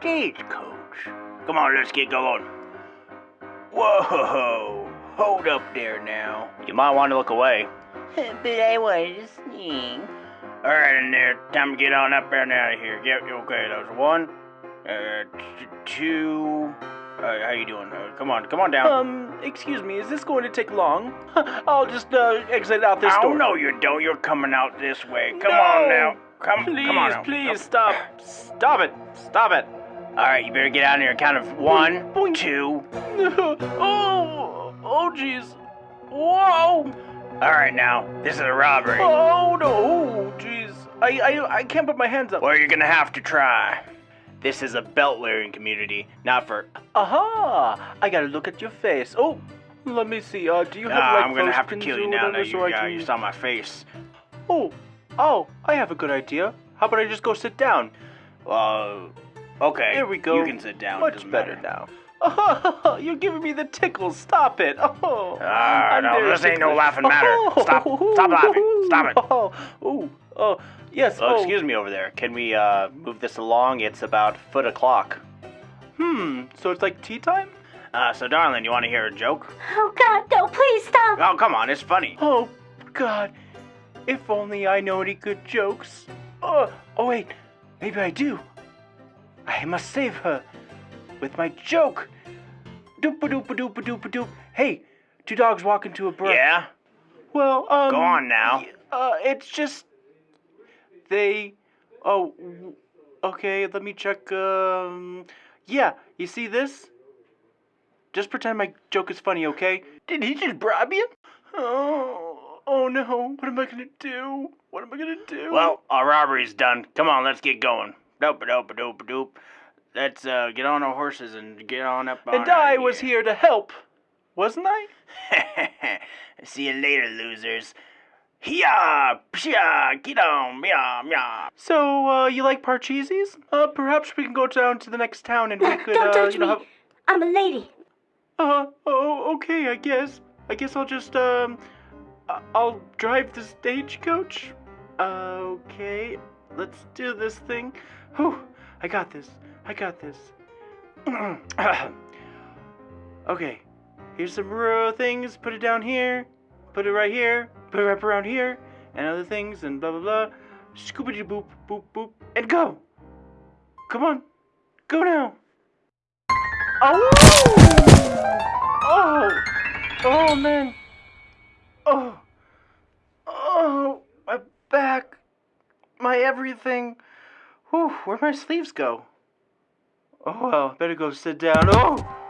stagecoach. Come on, let's get going. Whoa, hold up there now. You might want to look away. but I wanted to sing. All right, in there. Time to get on up there and out of here. Yep, okay. That was one, uh, t- two. Uh, how you doing? Uh, come on, come on down. Um, excuse me, is this going to take long? I'll just uh, exit out this oh door. no, you don't. You're coming out this way. Come No. on now. Come, Please, come on. now. please stop. Stop it. Stop it. All right, you better get out of here. Count of one, Boing. two. oh, oh, jeez. Whoa. All right, now this is a robbery. Oh no. Oh, jeez. I, I, I can't put my hands up. Well, you're gonna have to try. This is a belt-wearing community, not for. Aha! I gotta look at your face. Oh, let me see. Uh, do you have Nah, like I'm gonna have to kill you now. That so you, yeah, can- you saw my face. Oh, oh, I have a good idea. How about I just go sit down? Uh, okay. Here we go. You can sit down. Much better matter. now. Oh, you're giving me the tickles. Stop it. Oh, I'm no, very this ain't no laughing matter. Stop. Stop laughing. Stop it. Oh, oh, oh, yes. Oh, oh. excuse me over there. Can we uh move this along? It's about foot o'clock. Hmm. So it's like tea time? Uh, so darling, you want to hear a joke? Oh God, no! Please stop. Oh, come on, it's funny. Oh, God. If only I know any good jokes. Oh, oh wait. Maybe I do. I must save her with my joke. Doop a doop a doop a doop a doop. Hey, two dogs walk into a brook. Yeah. Well, um. Go on now. Uh, it's just they. Oh, okay. Let me check. Um, yeah. You see this? Just pretend my joke is funny, okay? Did he just bribe you? Oh, oh no. What am I gonna do? What am I gonna do? Well, our robbery's done. Come on, let's get going. Dope a dope a dope a doop. Let's uh get on our horses and get on up. on and out I was here to help, wasn't I? See you later, losers. Hiya! Psha! Get on! Meow! Meow! So, uh, you like Parcheesi's? Uh, perhaps we can go down to the next town and we could, don't uh, touch you know, me. have. I'm a lady. Uh, oh, okay, I guess. I guess I'll just, um, I- I'll drive the stagecoach. Okay, let's do this thing. Whew, I got this. I got this. okay, here's some rural things. Put it down here. Put it right here. Put it right around here. And other things and blah blah blah. Scoopity boop boop boop and go. Come on, go now. Oh! Oh! Oh man! Oh! Oh! My back! My everything! Whew, where'd my sleeves go? Oh well, better go sit down. Oh!